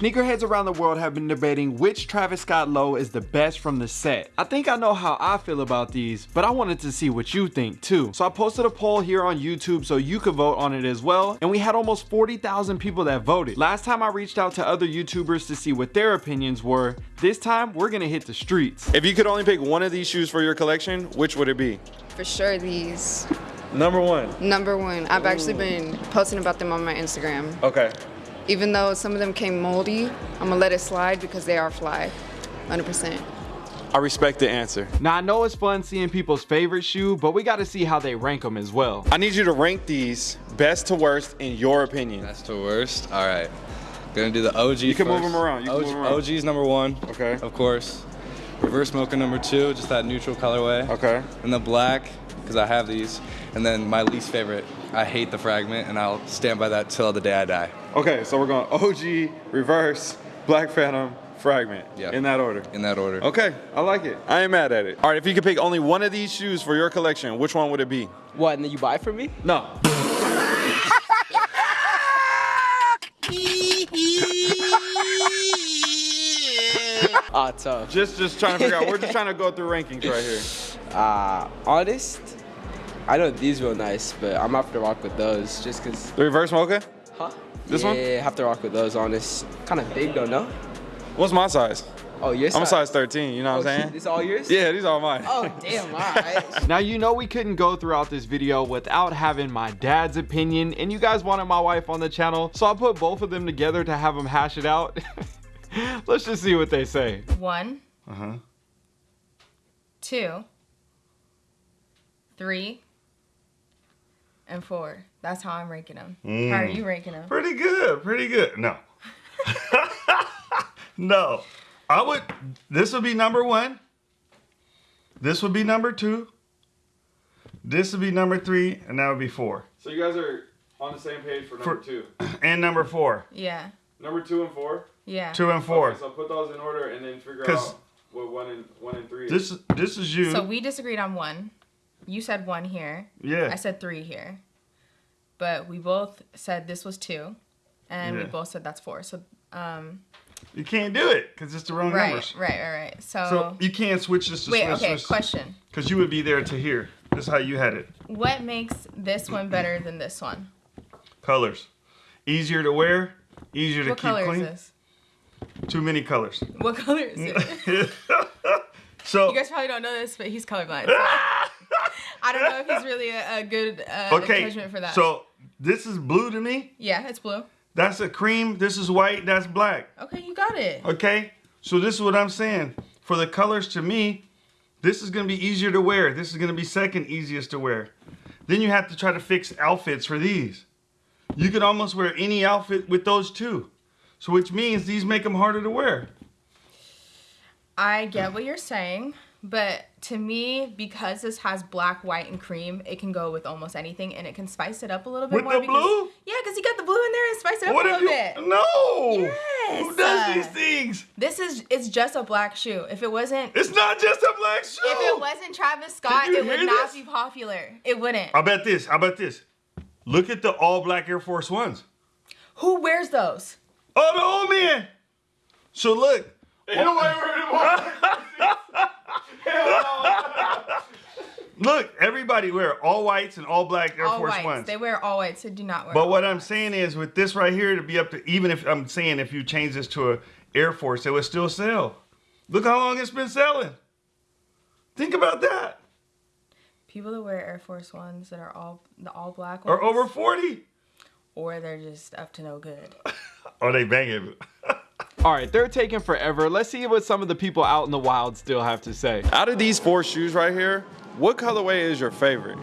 Sneakerheads around the world have been debating which Travis Scott low is the best from the set. I think I know how I feel about these, but I wanted to see what you think too. So I posted a poll here on YouTube so you could vote on it as well, and we had almost 40,000 people that voted. Last time I reached out to other YouTubers to see what their opinions were. This time, we're gonna hit the streets. If you could only pick one of these shoes for your collection, which would it be? For sure, these. Number one. Number one. I've actually been posting about them on my Instagram. Okay. Even though some of them came moldy, I'm gonna let it slide because they are fly. 100%. I respect the answer. Now I know it's fun seeing people's favorite shoe, but we gotta see how they rank them as well. I need you to rank these best to worst in your opinion. Best to worst. All right. Gonna do the OG. You can first. move them around. You can OG, move them around. OG's number one. Okay. Of course. Reverse mocha number two, just that neutral colorway. Okay. And the black, because I have these. And then my least favorite, I hate the fragment, and I'll stand by that till the day I die. Okay, so we're going OG, reverse, Black Phantom, fragment. Yeah. In that order. In that order. Okay, I like it. I ain't mad at it. All right, if you could pick only one of these shoes for your collection, which one would it be? What, and then you buy for me? No. Ah, tough. Just just trying to figure out. We're just trying to go through rankings right here. Uh, honest, I know these real nice, but I'm gonna have to rock with those just cause. The reverse mocha? Huh? This yeah, one? Yeah, have to rock with those. Honest, kind of big though, no? What's my size? Oh, your I'm a size 13, you know what Oh, I'm saying? This all yours? Yeah, these are all mine. Oh, damn. All right. Now you know we couldn't go throughout this video without having my dad's opinion and you guys wanted my wife on the channel so I put both of them together to have them hash it out. Let's just see what they say. One, Uh-huh. two, three, and four. That's how I'm ranking them. Mm. How are you ranking them? Pretty good, pretty good. No. no. I would, this would be number one. This would be number two. This would be number three, and that would be four. So you guys are on the same page for number For- two. And number four. Yeah, Number two and four? yeah. Two and four. Okay, so put those in order and then figure out what one and one and three is. This is this is you. So we disagreed on one. You said one here. yeah. I said three here. But we both said this was two, and we both said that's four. So, um, You can't do it because it's the wrong right, numbers. right, right, right. So, So you can't switch this to wait, switch okay. this. Question: Because you would be there to hear. This is how you had it. What makes this one better than this one? Colors. Easier to wear. Easier to What keep color clean. is this? Too many colors. What color is it? so You guys probably don't know this, but he's colorblind. so I don't know if he's really a, a good uh, okay. judgment for that. So this is blue to me. yeah, it's blue. That's a cream. This is white. That's black. Okay, you got it. Okay. So this is what I'm saying. For the colors to me, this is gonna be easier to wear. This is gonna be second easiest to wear. Then you have to try to fix outfits for these. You could almost wear any outfit with those two. So which means these make them harder to wear. I get what you're saying, but to me, because this has black, white, and cream, it can go with almost anything, and it can spice it up a little bit With more. the because, blue? Yeah, because you got the blue in there and spice it up What a if little you bit. No! Yes. Who does these things? This is it's just a black shoe. If it wasn't, It's not just a black shoe. if it wasn't Travis Scott, it would not this? be popular. It wouldn't. How about this? How about this? Look at the all black Air Force Ones. Who wears those? Oh, the old man. So look. Look, everybody wear all whites and all black Air all Force whites. Ones. They wear all whites. They do not wear. But what. I'm saying is, with this right here, to be up to even if I'm saying if you change this to a Air Force, it would still sell. Look how long it's been selling. Think about that. people that wear Air Force Ones that are all the all black ones, Or over 40. or they're just up to no good. Oh, they banging. All right, they're taking forever. Let's see what some of the people out in the wild still have to say. Out of these four shoes right here, what colorway is your favorite?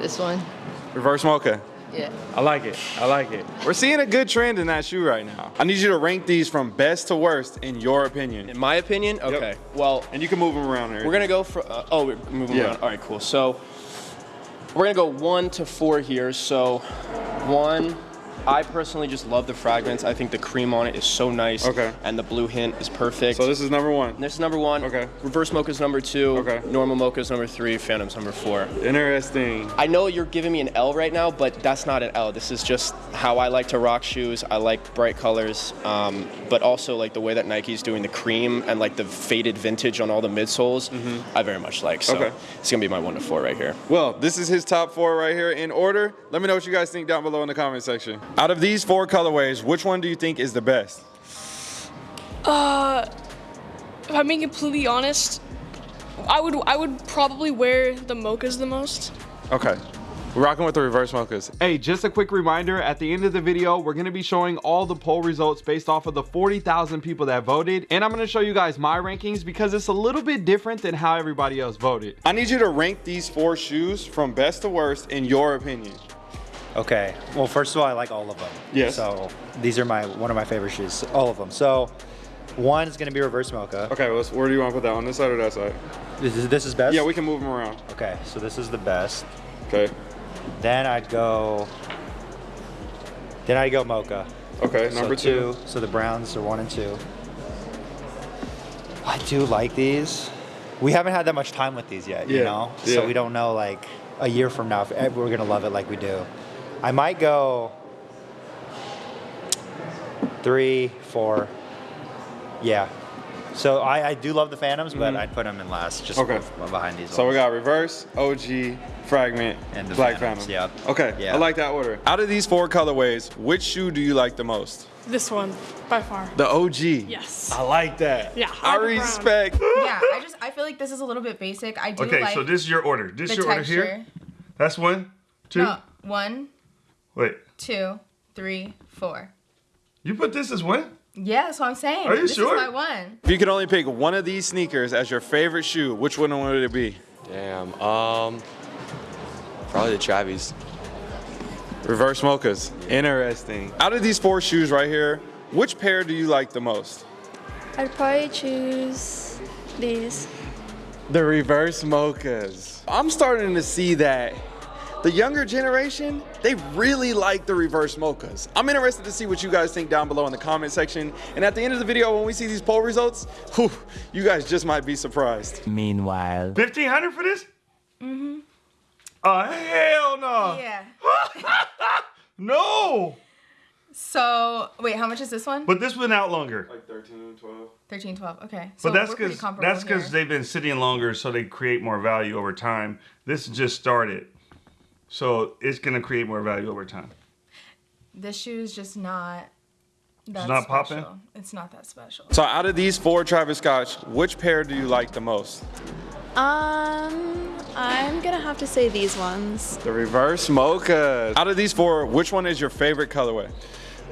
This one? Reverse mocha. Yeah. I like it. I like it. We're seeing a good trend in that shoe right now. I need you to rank these from best to worst in your opinion. In my opinion, okay. Well, And you can move them around here. we're gonna go for. Uh, oh, we're moving Yeah. around. All right, cool. So we're gonna go one to four here. So one, I personally just love the Fragment. I think the cream on it is so nice. Okay. And the blue hint is perfect. So this is number one. This is number one. Okay. Reverse mocha is number two. Okay. Normal mocha is number three. Phantom's number four. Interesting. I know you're giving me an L right now, but that's not an L. This is just how I like to rock shoes. I like bright colors, um, but also like the way that Nike's doing the cream and like the faded vintage on all the midsoles. I very much like. So. Okay. it's gonna be my one to four right here. Well, this is his top four right here in order. Let me know what you guys think down below in the comment section. Out of these four colorways, which one do you think is the best? Uh, if I'm being completely honest, I would I would probably wear the mochas the most. Okay. We're rocking with the reverse mochas. Hey, just a quick reminder, at the end of the video, we're gonna be showing all the poll results based off of the 40,000 people that voted. And I'm gonna show you guys my rankings because it's a little bit different than how everybody else voted. I need you to rank these four shoes from best to worst in your opinion. Okay. Well, first of all, I like all of them. Yes. So these are my one of my favorite shoes. All of them. So one is gonna be reverse mocha. Okay, well, where do you want to put that, on this side or that side? This is this is best. Yeah, we can move them around. Okay. So this is the best. Okay. Then I'd go. Then I'd go mocha. Okay, So number two. So the browns are one and two. I do like these. We haven't had that much time with these yet, you know. yeah. So we don't know like a year from now if we're gonna love it like we do. I might go three, four. Yeah. So I, I do love the Phantoms, but mm-hmm. I'd put them in last, just. Okay. behind these. So we got reverse, OG, fragment, And the black Phantoms, phantom. yep. Okay, Yeah. I like that order. Out of these four colorways, which shoe do you like the most? This one, by far. The OG. Yes. I like that. Yeah, I I like the brown. respect. Yeah, I just I feel like this is a little bit basic. I do Okay, like so this is your order. This the your order here. That's one, two. No, one, Wait, two, three, four. you put this as one? Yeah, that's what I'm saying. Are you this sure? is my one. If you could only pick one of these sneakers as your favorite shoe, which one would it be? Damn. Um, probably the Travis. Reverse mochas. Interesting. Out of these four shoes right here, which pair do you like the most? I'd probably choose these. The reverse mochas. I'm starting to see that the younger generation, they really like the reverse mochas. I'm interested to see what you guys think down below in the comment section. And at the end of the video, when we see these poll results, whew, you guys just might be surprised. Meanwhile, 1500 for this? Mm-hmm. Oh, hell no. Yeah. No. So wait, how much is this one? But this went out longer. Like 13, 12. 13, 12. Okay. So But that's we're pretty because comparable that's because they've been sitting longer, so they create more value over time. This just started, so it's gonna create more value over time. this shoe is just not. That not popping? It's not that special. So out of these four Travis Scotts, which pair do you like the most? Um, I'm gonna have to say these ones. The reverse mochas. Out of these four, which one is your favorite colorway?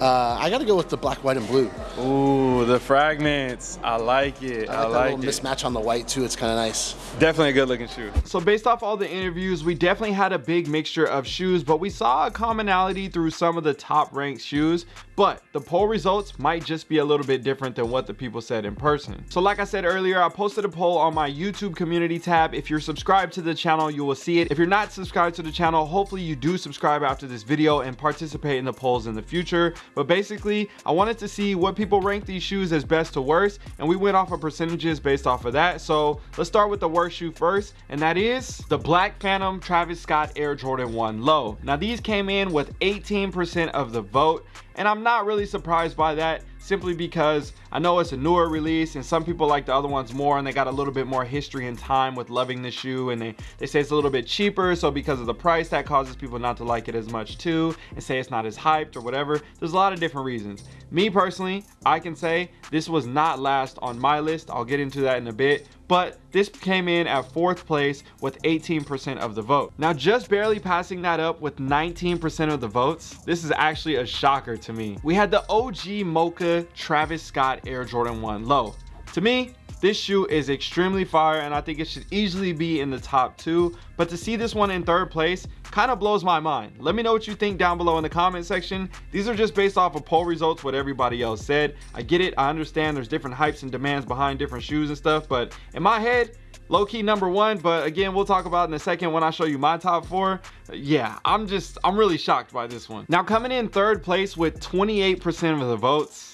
Uh, I got to go with the black, white, and blue. Ooh, the fragments. I like it. I like that little mismatch on the white too. It's kind of nice. Definitely a good looking shoe. So based off all the interviews, we definitely had a big mixture of shoes, but we saw a commonality through some of the top ranked shoes, but the poll results might just be a little bit different than what the people said in person. So like I said earlier, I posted a poll on my YouTube community tab. If you're subscribed to the channel, you will see it. If you're not subscribed to the channel, hopefully you do subscribe after this video and participate in the polls in the future. But basically, I wanted to see what people rank these shoes as best to worst, and we went off of percentages based off of that. So let's start with the worst shoe first, and that is the Black Phantom Travis Scott Air Jordan 1 Low. Now these came in with 18% of the vote, and I'm not really surprised by that simply because I know it's a newer release and some people like the other ones more and they got a little bit more history and time with loving the shoe and they, they say it's a little bit cheaper so because of the price that causes people not to like it as much too and say it's not as hyped or whatever. There's a lot of different reasons. Me personally, I can say this was not last on my list. I'll get into that in a bit but this came in at fourth place with 18% of the vote. Now just barely passing that up with 19% of the votes, this is actually a shocker to me. We had the OG Mocha Travis Scott Air Jordan 1 Low. To me, This shoe is extremely fire and I think it should easily be in the top two. But to see this one in third place kind of blows my mind. Let me know what you think down below in the comment section. These are just based off of poll results, what everybody else said. I get it, I understand there's different hypes and demands behind different shoes and stuff, but in my head, low-key number one but again we'll talk about in a second when i show you my top four yeah i'm just i'm really shocked by this one now coming in third place with 28 percent of the votes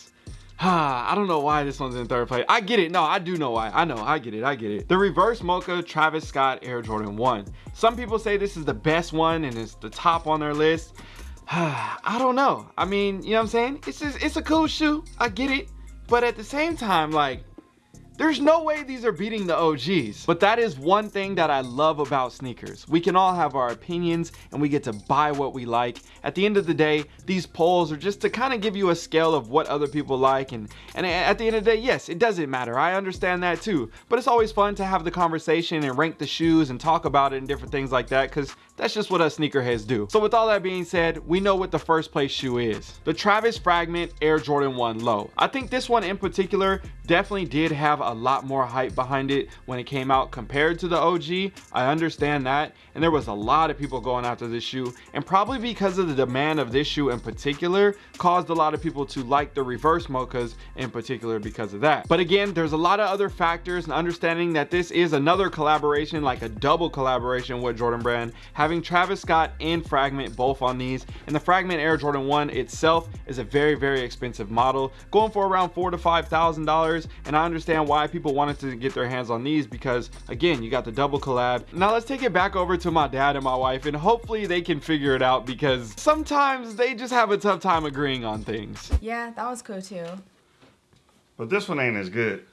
I don't know why this one's in third place. I get it. No, I do know why. I know. I get it. I get it. The reverse mocha Travis Scott Air Jordan 1. Some people say this is the best one and it's the top on their list. I don't know. I mean, you know what I'm saying? It's just, it's a cool shoe. I get it. But at the same time, like, there's no way these are beating the OGs. But that is one thing that I love about sneakers. We can all have our opinions and we get to buy what we like. At the end of the day, these polls are just to kind of give you a scale of what other people like. And, and at the end of the day, yes, it doesn't matter. I understand that too. But it's always fun to have the conversation and rank the shoes and talk about it and different things like that because that's just what us sneakerheads do. So with all that being said, we know what the first place shoe is. The Travis Fragment Air Jordan 1 Low. I think this one in particular definitely did have a lot more hype behind it when it came out compared to the OG. I understand that. And there was a lot of people going after this shoe. And probably because of the demand of this shoe in particular, caused a lot of people to like the reverse mochas in particular because of that. But again, there's a lot of other factors and understanding that this is another collaboration, like a double collaboration with Jordan Brand, Travis Scott and Fragment both on these. And the Fragment Air Jordan 1 itself is a very, very expensive model, going for around four to five thousand dollars. And I understand why people wanted to get their hands on these because again, you got the double collab. Now let's take it back over to my dad and my wife and hopefully they can figure it out because sometimes they just have a tough time agreeing on things. Yeah, that was cool too. But this one ain't as good.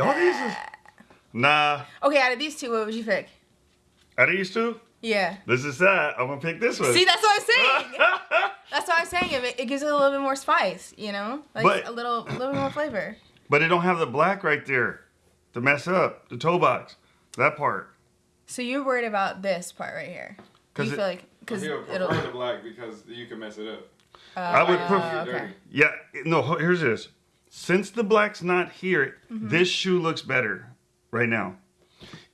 All these is, nah. Okay, out of these two, what would you pick? Out of these two? Yeah. This is that. I'm gonna pick this one. See, that's what I'm saying. that's what I'm saying. It, it gives it a little bit more spice, you know, like But- a little, a little more flavor. But it don't have the black right there to mess up the toe box. That part. So you're worried about this part right here? Cause you it- feel like because it'll? the black because you can mess it up. I would Uh, prefer. okay. Yeah. No. Here's this. Since the black's not here, Mhm. this shoe looks better right now.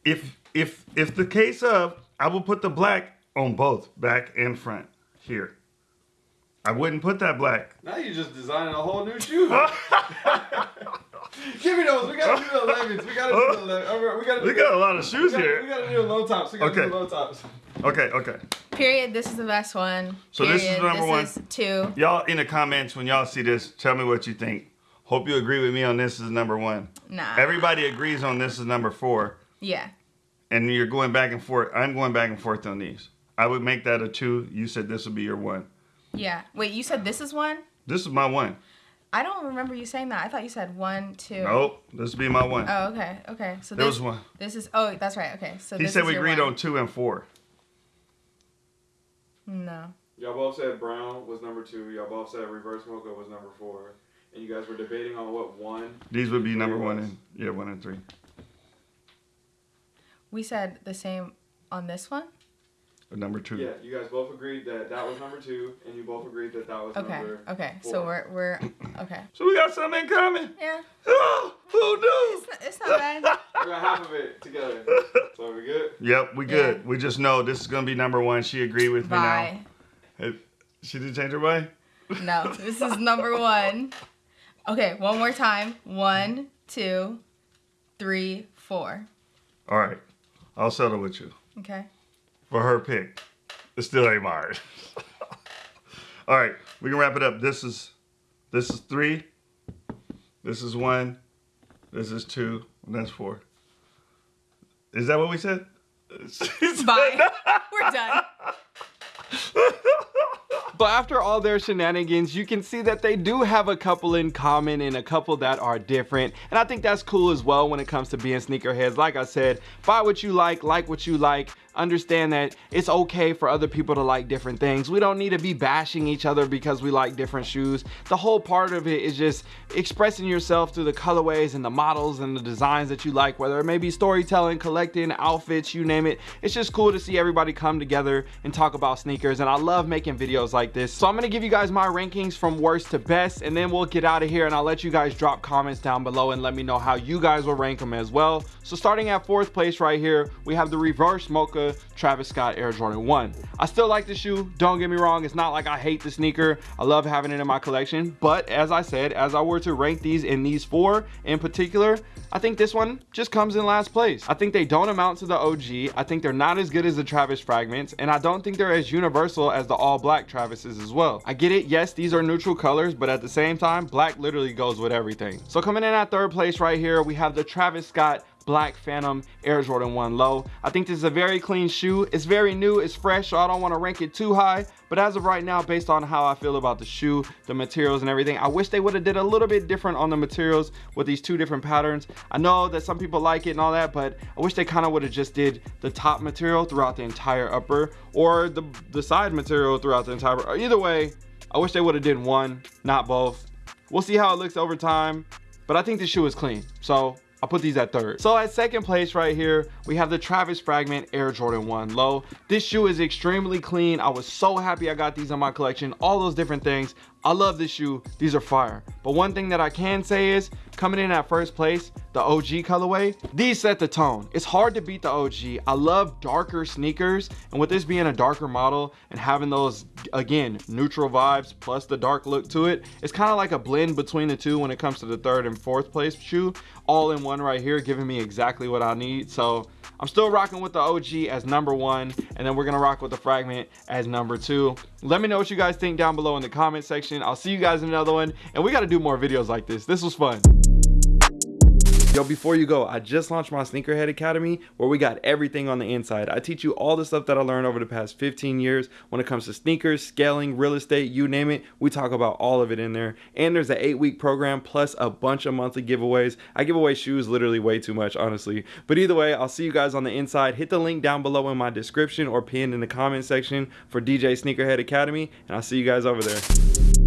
If if if the case of, I will put the black on both back and front here. I wouldn't put that black. Now you're just designing a whole new shoe. Give me those. We gotta do the 11s. We gotta do the 11s. We gotta. We got a lot of shoes we gotta, here. We gotta do the low tops. We gotta Okay. do the low tops. Okay. Okay. Period. This is the best one. So this is Period. number one. Is two. Y'all in the comments when y'all see this, tell me what you think. Hope you agree with me on this is number one. Nah. Everybody agrees on this is number four. Yeah. And you're going back and forth. I'm going back and forth on these. I would make that a two. You said this would be your one. Yeah. Wait, you said this is one? This is my one. I don't remember you saying that. I thought you said one, two. Nope, this would be my one. Oh, okay. Okay. So There this was one. This is. Oh, that's right. Okay. So he this said is we your agreed one. on two and four. No. Y'all both said brown was number two. Y'all both said reverse mocha was number four. And you guys were debating on what one. These would be number Three one and yeah, one and three. We said the same on this one. Or number two. Yeah, you guys both agreed that that was number two, and you both agreed that that was Okay. number. Okay. Okay. So we're we're okay. So we got something in common. Yeah. Oh, who knew? It's not, it's not bad. We got half of it together. So we good? Yep, we good. We just know this is gonna be number one. She agreed with Bye. me now. Hey, She didn't change her mind. No, this is number one. Okay, one more time. One, two, three, four. All right, I'll settle with you Okay. for her pick. It still ain't mine. All right, we can wrap it up. This is this is three. This is one. This is two. And that's four. Is that what we said? Bye. We're done. But after all their shenanigans, you can see that they do have a couple in common and a couple that are different. And I think that's cool as well when it comes to being sneakerheads. Like I said, buy what you like, like what you like. Understand that it's okay for other people to like different things. We don't need to be bashing each other because we like different shoes. The whole part of it is just expressing yourself through the colorways and the models and the designs that you like, whether it may be storytelling, collecting, outfits, you name it. It's just cool to see everybody come together and talk about sneakers. And I love making videos like this. So I'm gonna give you guys my rankings from worst to best, and then we'll get out of here and I'll let you guys drop comments down below and let me know how you guys will rank them as well. So starting at fourth place right here, we have the reverse mocha Travis Scott Air Jordan 1. I still like the shoe, don't get me wrong. It's not like I hate the sneaker. I love having it in my collection. But as I said, as I were to rank these in these four in particular, I think this one just comes in last place. I think they don't amount to the OG. I think they're not as good as the Travis fragments, and I don't think they're as universal as the all black Travises as well. I get it, yes, these are neutral colors, but at the same time, black literally goes with everything. So coming in at third place right here, we have the Travis Scott Black Phantom Air Jordan 1 Low. I think this is a very clean shoe. It's very new, it's fresh, so I don't want to rank it too high. But as of right now, based on how I feel about the shoe, the materials and everything, I wish they would have did a little bit different on the materials with these two different patterns. I know that some people like it and all that, but I wish they kind of would have just did the top material throughout the entire upper or the, the side material throughout the entire, either way, I wish they would have did one, not both. We'll see how it looks over time, but I think the shoe is clean. So I'll put these at third. So at second place right here, we have the Travis Fragment Air Jordan 1 Low. This shoe is extremely clean. I was so happy I got these in my collection. All those different things. I love this shoe. These are fire. But one thing that I can say is, coming in at first place, the OG colorway, these set the tone. It's hard to beat the OG. I love darker sneakers, and with this being a darker model and having those, again, neutral vibes plus the dark look to it, it's kind of like a blend between the two when it comes to the third and fourth place shoe, all in one right here, giving me exactly what I need. So I'm still rocking with the OG as number one, and then we're gonna rock with the Fragment as number two. Let me know what you guys think down below in the comment section. I'll see you guys in another one, and we gotta do more videos like this. This was fun. Yo, before you go, I just launched my Sneakerhead Academy where we got everything on the inside. I teach you all the stuff that I learned over the past 15 years when it comes to sneakers, scaling, real estate, you name it. We talk about all of it in there. And there's an eight week program plus a bunch of monthly giveaways. I give away shoes literally way too much, honestly. But either way, I'll see you guys on the inside. Hit the link down below in my description or pinned in the comment section for DJ Sneakerhead Academy. And I'll see you guys over there.